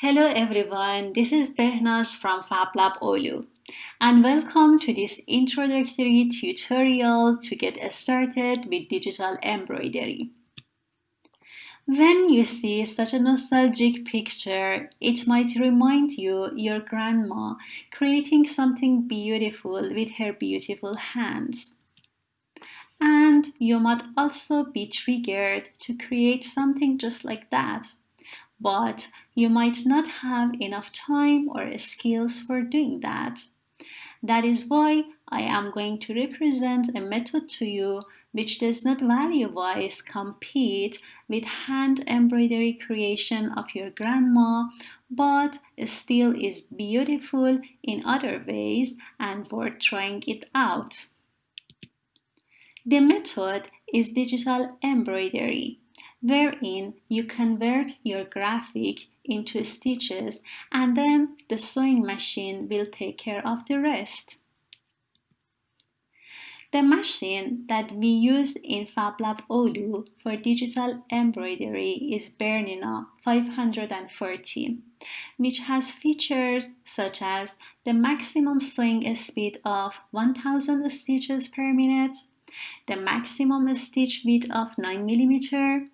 Hello everyone, this is Behnaz from FabLab Oulu and welcome to this introductory tutorial to get started with digital embroidery. When you see such a nostalgic picture, it might remind you your grandma creating something beautiful with her beautiful hands. And you might also be triggered to create something just like that but you might not have enough time or skills for doing that. That is why I am going to represent a method to you which does not value-wise compete with hand embroidery creation of your grandma, but still is beautiful in other ways and worth trying it out. The method is digital embroidery wherein you convert your graphic into stitches and then the sewing machine will take care of the rest. The machine that we use in FabLab Oulu for digital embroidery is Bernina 540, which has features such as the maximum sewing speed of 1000 stitches per minute, the maximum stitch width of 9 millimeter,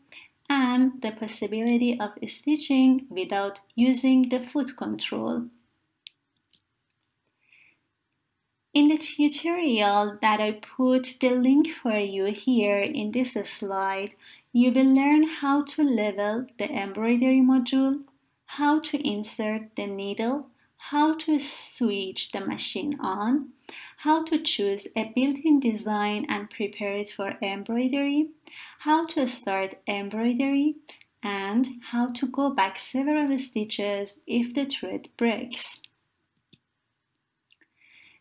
and the possibility of stitching without using the foot control. In the tutorial that I put the link for you here in this slide, you will learn how to level the embroidery module, how to insert the needle, how to switch the machine on, how to choose a built-in design and prepare it for embroidery, how to start embroidery, and how to go back several stitches if the thread breaks.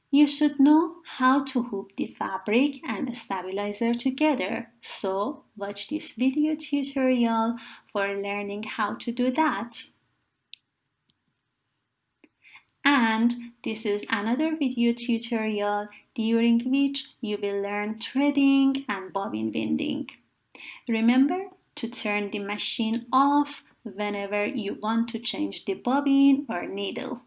You should know how to hook the fabric and stabilizer together, so watch this video tutorial for learning how to do that. And this is another video tutorial during which you will learn threading and bobbin winding. Remember to turn the machine off whenever you want to change the bobbin or needle.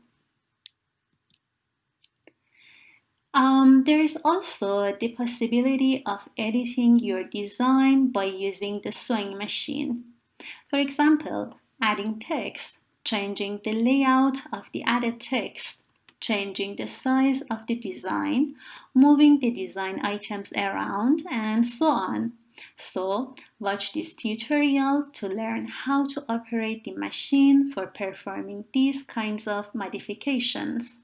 Um, there is also the possibility of editing your design by using the sewing machine. For example, adding text changing the layout of the added text, changing the size of the design, moving the design items around, and so on. So, watch this tutorial to learn how to operate the machine for performing these kinds of modifications.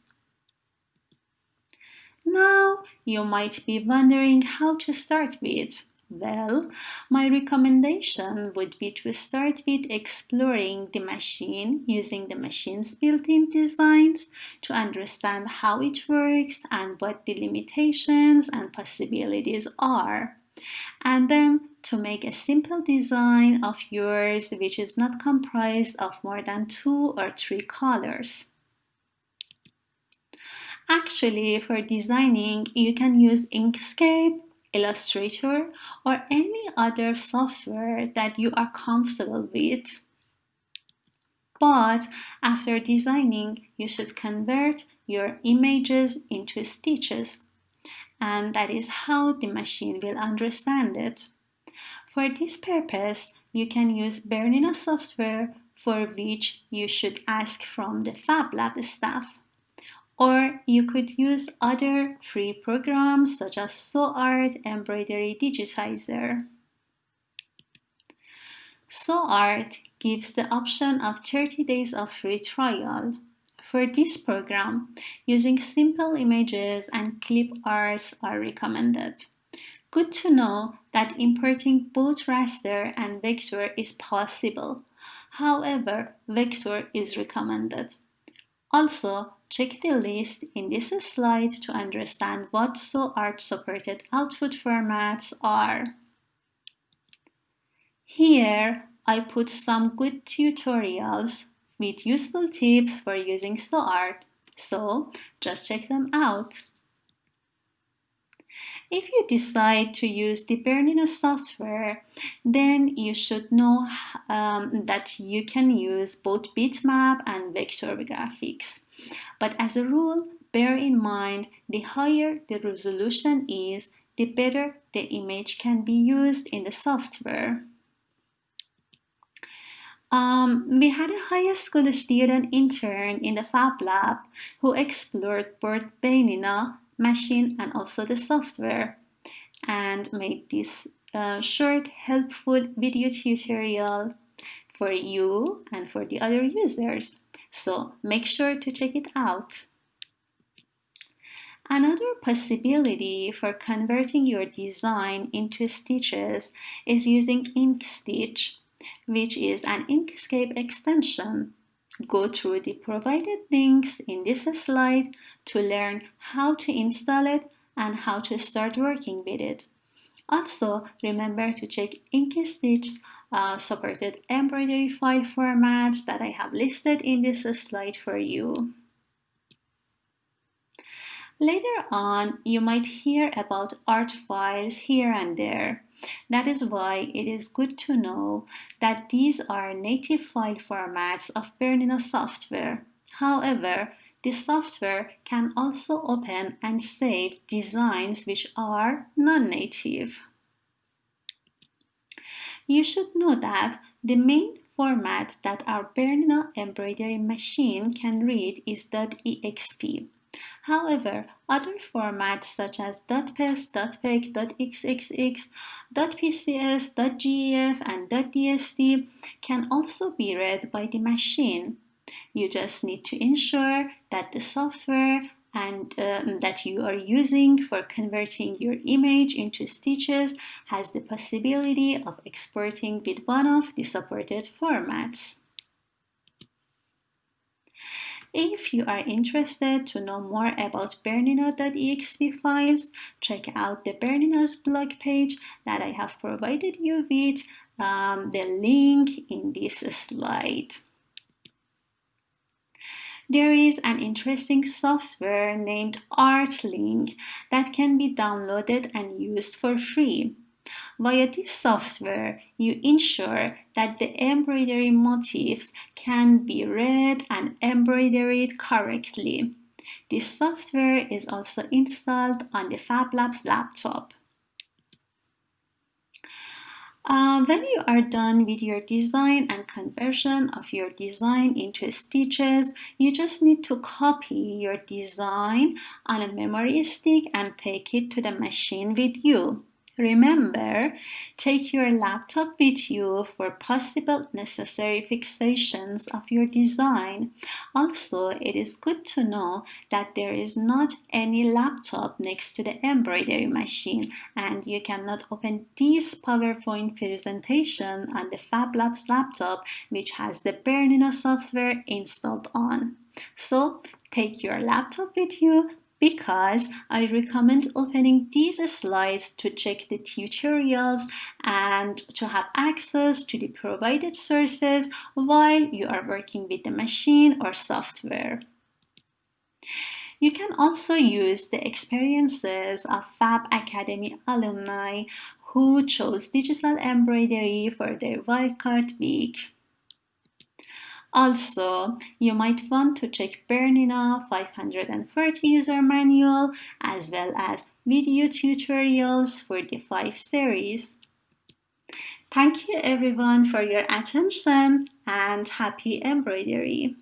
Now, you might be wondering how to start with. Well, my recommendation would be to start with exploring the machine using the machine's built-in designs to understand how it works and what the limitations and possibilities are. And then to make a simple design of yours which is not comprised of more than two or three colors. Actually, for designing, you can use Inkscape Illustrator, or any other software that you are comfortable with. But after designing, you should convert your images into stitches. And that is how the machine will understand it. For this purpose, you can use Bernina software for which you should ask from the FabLab staff. Or you could use other free programs such as SewArt Embroidery Digitizer. SewArt gives the option of 30 days of free trial. For this program, using simple images and clip arts are recommended. Good to know that importing both raster and vector is possible. However, vector is recommended. Also, check the list in this slide to understand what SewArt supported output formats are. Here, I put some good tutorials with useful tips for using SewArt, so just check them out. If you decide to use the Bernina software, then you should know um, that you can use both bitmap and vector graphics. But as a rule, bear in mind the higher the resolution is, the better the image can be used in the software. Um, we had a high school student intern in the Fab Lab who explored both Bernina machine and also the software and made this uh, short helpful video tutorial for you and for the other users. So make sure to check it out. Another possibility for converting your design into stitches is using InkStitch, which is an Inkscape extension. Go through the provided links in this slide to learn how to install it and how to start working with it. Also, remember to check InkStitch's uh, supported embroidery file formats that I have listed in this slide for you. Later on, you might hear about art files here and there. That is why it is good to know that these are native file formats of Bernina software. However, the software can also open and save designs which are non-native. You should know that the main format that our Bernina embroidery machine can read is .exp. However, other formats such as .pes, .peg, .xxx, .pcs, .gef, and .dst can also be read by the machine. You just need to ensure that the software and um, that you are using for converting your image into stitches has the possibility of exporting with one of the supported formats. If you are interested to know more about Bernina.exp files, check out the Bernina's blog page that I have provided you with um, the link in this slide. There is an interesting software named Artlink that can be downloaded and used for free. Via this software, you ensure that the embroidery motifs can be read and embroidered correctly. This software is also installed on the FabLabs laptop. Uh, when you are done with your design and conversion of your design into stitches, you just need to copy your design on a memory stick and take it to the machine with you. Remember, take your laptop with you for possible necessary fixations of your design. Also, it is good to know that there is not any laptop next to the embroidery machine and you cannot open this PowerPoint presentation on the FabLabs laptop which has the Bernina software installed on. So, take your laptop with you because I recommend opening these slides to check the tutorials and to have access to the provided sources while you are working with the machine or software. You can also use the experiences of Fab Academy alumni who chose digital embroidery for their wildcard week. Also, you might want to check Bernina 540 user manual as well as video tutorials for the 5 series. Thank you everyone for your attention and happy embroidery!